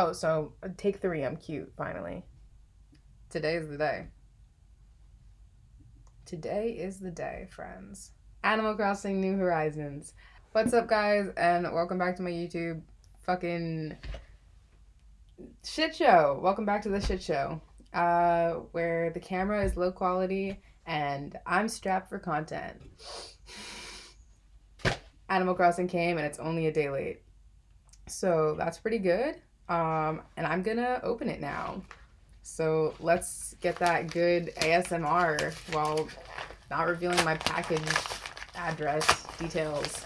Oh, so uh, take three. I'm cute, finally. Today is the day. Today is the day, friends. Animal Crossing New Horizons. What's up, guys, and welcome back to my YouTube fucking shit show. Welcome back to the shit show, uh, where the camera is low quality and I'm strapped for content. Animal Crossing came and it's only a day late. So that's pretty good. Um, and I'm gonna open it now. So let's get that good ASMR while not revealing my package address details.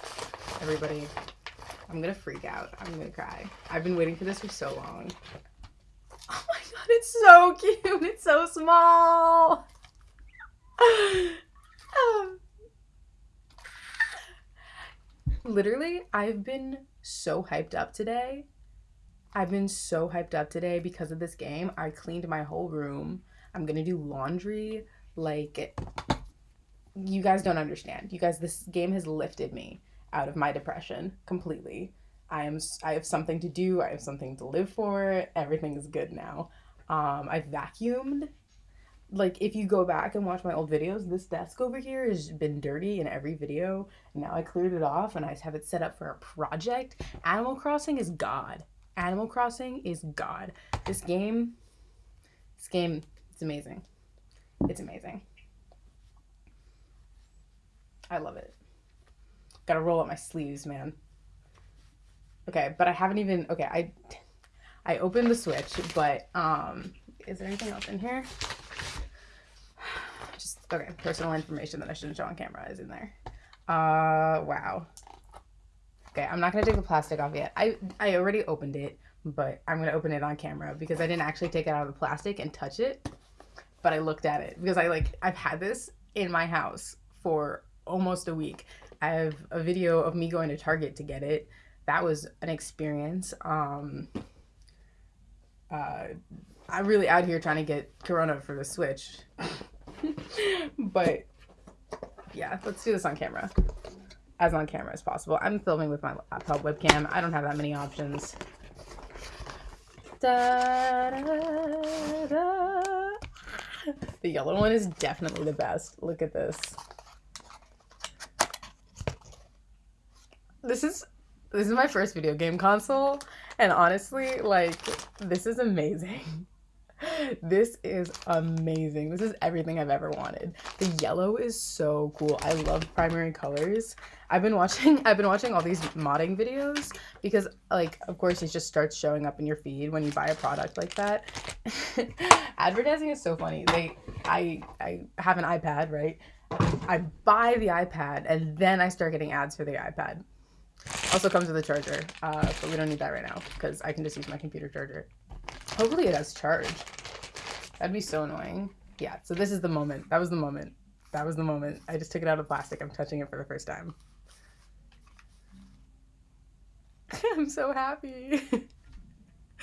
Everybody, I'm gonna freak out. I'm gonna cry. I've been waiting for this for so long. Oh my god, it's so cute. It's so small. Literally, I've been so hyped up today. I've been so hyped up today because of this game. I cleaned my whole room. I'm gonna do laundry. Like, you guys don't understand. You guys, this game has lifted me out of my depression completely. I am. I have something to do. I have something to live for. Everything is good now. Um, I vacuumed like if you go back and watch my old videos, this desk over here has been dirty in every video. Now I cleared it off and I have it set up for a project. Animal Crossing is God. Animal Crossing is God. This game, this game, it's amazing. It's amazing. I love it. Gotta roll up my sleeves, man. Okay, but I haven't even, okay, I, I opened the Switch, but, um, is there anything else in here? Just, okay, personal information that I shouldn't show on camera is in there. Uh, wow. Okay, I'm not gonna take the plastic off yet. I I already opened it, but I'm gonna open it on camera because I didn't actually take it out of the plastic and touch it. But I looked at it because I like I've had this in my house for almost a week. I have a video of me going to Target to get it. That was an experience. Um, uh, I'm really out here trying to get Corona for the Switch. but yeah, let's do this on camera. As on camera as possible. I'm filming with my laptop webcam. I don't have that many options. Da, da, da. The yellow one is definitely the best. Look at this. This is this is my first video game console and honestly like this is amazing this is amazing. This is everything I've ever wanted. The yellow is so cool. I love primary colors. I've been watching I've been watching all these modding videos because like of course it just starts showing up in your feed when you buy a product like that. Advertising is so funny. They I I have an iPad, right? I buy the iPad and then I start getting ads for the iPad. Also comes with a charger, uh, but we don't need that right now because I can just use my computer charger. Hopefully it has charge. That'd be so annoying. Yeah, so this is the moment. That was the moment. That was the moment. I just took it out of plastic. I'm touching it for the first time. I'm so happy.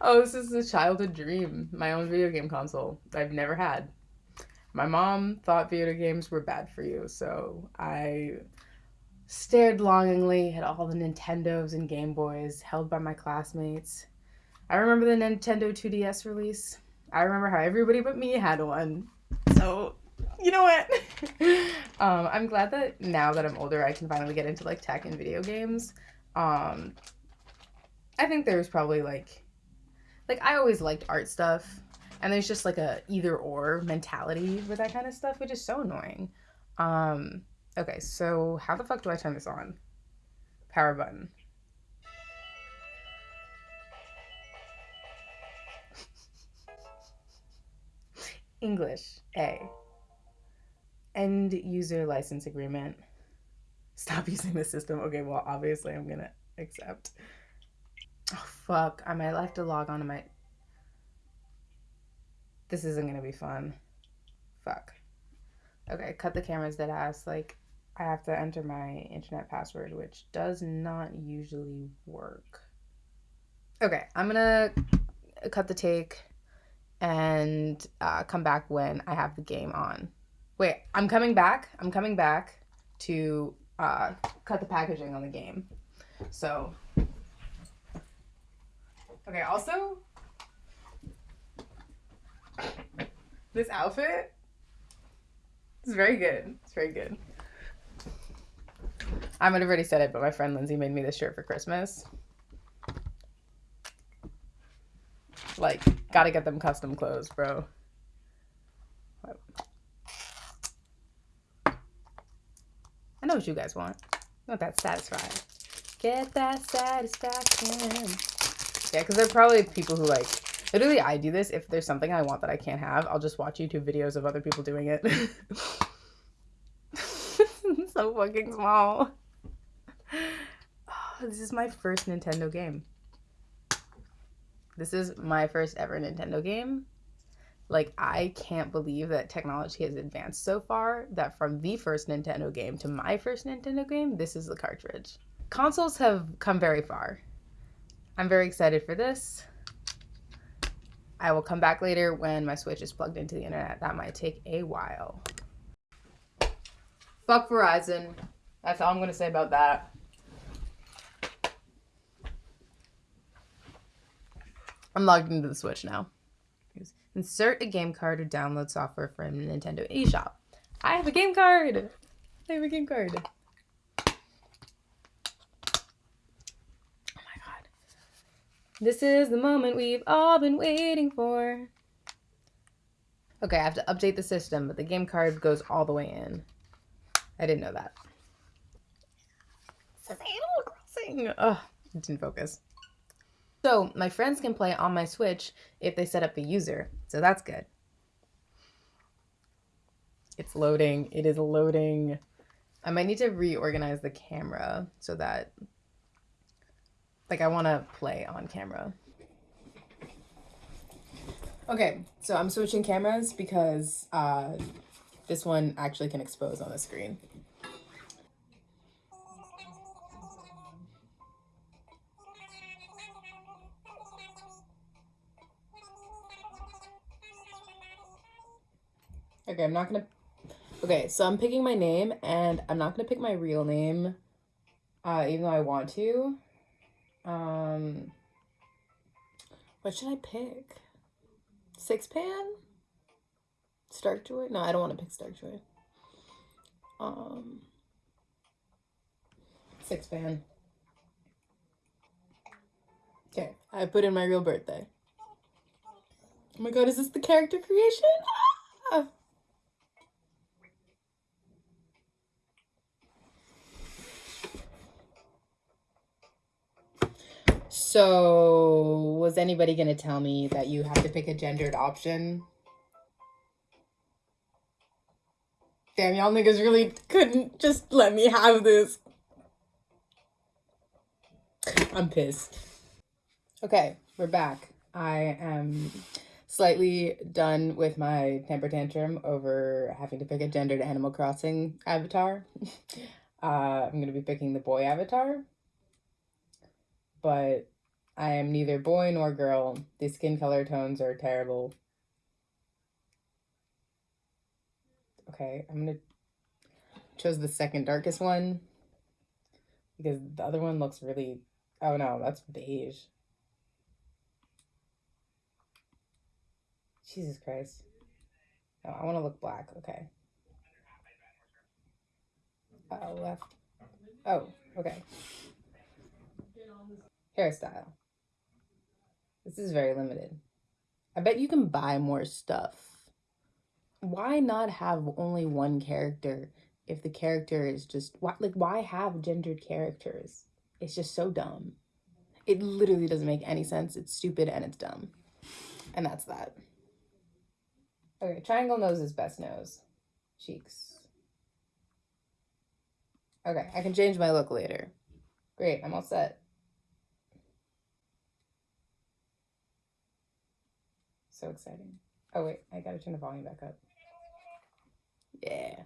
oh, this is a childhood dream. My own video game console I've never had. My mom thought video games were bad for you, so I stared longingly at all the Nintendos and Game Boys held by my classmates I remember the Nintendo 2DS release. I remember how everybody but me had one. So, you know what? um, I'm glad that now that I'm older, I can finally get into like tech and video games. Um, I think there's probably like, like I always liked art stuff, and there's just like a either or mentality with that kind of stuff, which is so annoying. Um, okay, so how the fuck do I turn this on? Power button. English, A. End user license agreement. Stop using the system. Okay, well, obviously I'm gonna accept. Oh, fuck. I might have to log on to my... This isn't gonna be fun. Fuck. Okay, cut the cameras dead ass. Like, I have to enter my internet password, which does not usually work. Okay, I'm gonna cut the take and uh, come back when I have the game on. Wait, I'm coming back. I'm coming back to uh, cut the packaging on the game. So Okay, also, this outfit is very good. It's very good. I might have already said it, but my friend Lindsay made me this shirt for Christmas. Like, gotta get them custom clothes, bro. I know what you guys want. Not that satisfied. Get that satisfaction. Yeah, because there are probably people who like literally I do this if there's something I want that I can't have, I'll just watch YouTube videos of other people doing it. so fucking small. Oh, this is my first Nintendo game. This is my first ever Nintendo game. Like, I can't believe that technology has advanced so far that from the first Nintendo game to my first Nintendo game, this is the cartridge. Consoles have come very far. I'm very excited for this. I will come back later when my Switch is plugged into the internet. That might take a while. Fuck Verizon. That's all I'm going to say about that. I'm logged into the Switch now. Insert a game card or download software from Nintendo eShop. I have a game card. I have a game card. Oh my god. This is the moment we've all been waiting for. Okay, I have to update the system, but the game card goes all the way in. I didn't know that. It says Animal Crossing. Ugh, it didn't focus. So my friends can play on my Switch if they set up a user. So that's good. It's loading. It is loading. I might need to reorganize the camera so that like I want to play on camera. Okay, so I'm switching cameras because uh, this one actually can expose on the screen. Okay, I'm not gonna. Okay, so I'm picking my name, and I'm not gonna pick my real name, uh, even though I want to. Um, what should I pick? Sixpan? Starkjoy? No, I don't want to pick Starkjoy. Um, Sixpan. Okay, I put in my real birthday. Oh my god, is this the character creation? So, was anybody going to tell me that you have to pick a gendered option? Damn, y'all niggas really couldn't just let me have this. I'm pissed. Okay, we're back. I am slightly done with my temper tantrum over having to pick a gendered Animal Crossing avatar. Uh, I'm going to be picking the boy avatar. But I am neither boy nor girl. The skin color tones are terrible. Okay, I'm gonna chose the second darkest one because the other one looks really oh no, that's beige. Jesus Christ. No, I want to look black. Okay. Uh left. Oh, okay. Hairstyle. This is very limited. I bet you can buy more stuff. Why not have only one character if the character is just why, like why have gendered characters? It's just so dumb. It literally doesn't make any sense. It's stupid and it's dumb. And that's that. Okay, triangle nose is best nose. Cheeks. Okay, I can change my look later. Great, I'm all set. So exciting. Oh wait, I gotta turn the volume back up. Yeah.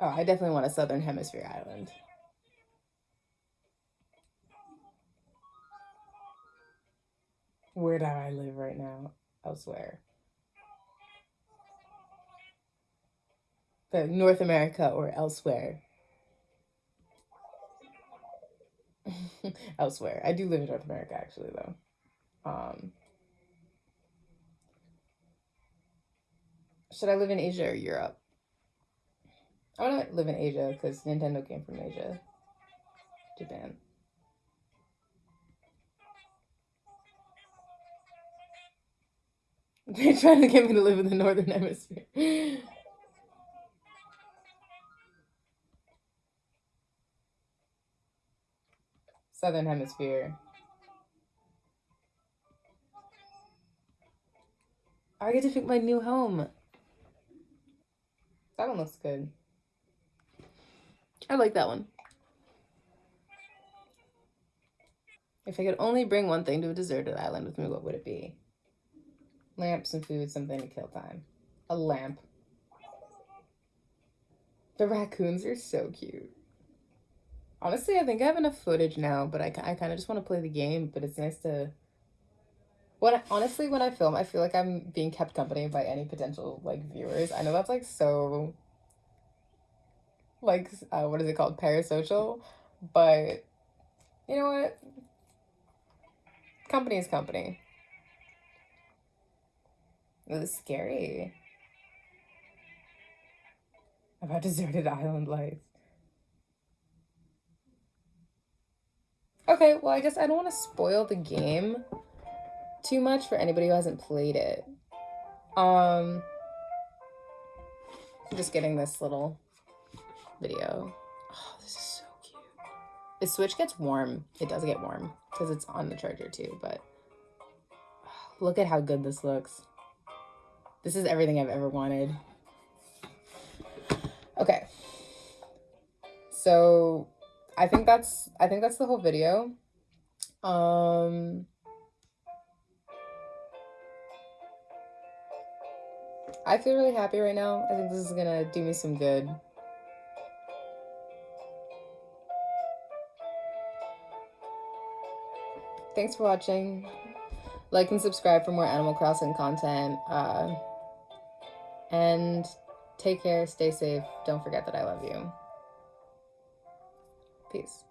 Oh, I definitely want a Southern Hemisphere island. Where do I live right now? Elsewhere. North America or elsewhere. elsewhere. I do live in North America actually though. Um, should I live in Asia or Europe? I want to live in Asia because Nintendo came from Asia. Japan. They're trying to get me to live in the northern hemisphere. Southern hemisphere. I get to pick my new home. That one looks good. I like that one. If I could only bring one thing to a deserted island with me, what would it be? Lamps and food, something to kill time. A lamp. The raccoons are so cute. Honestly, I think I have enough footage now, but I, I kind of just want to play the game, but it's nice to... When honestly, when I film, I feel like I'm being kept company by any potential, like, viewers. I know that's, like, so... Like, uh, what is it called? Parasocial? But, you know what? Company is company. It was scary. About deserted island life. Okay, well, I guess I don't want to spoil the game too much for anybody who hasn't played it. Um, I'm just getting this little video. Oh, this is so cute. The Switch gets warm. It does get warm because it's on the charger too, but look at how good this looks. This is everything I've ever wanted. Okay. So I think that's I think that's the whole video. Um I feel really happy right now. I think this is gonna do me some good. Thanks for watching. Like and subscribe for more Animal Crossing content. Uh, and take care, stay safe. Don't forget that I love you. Peace.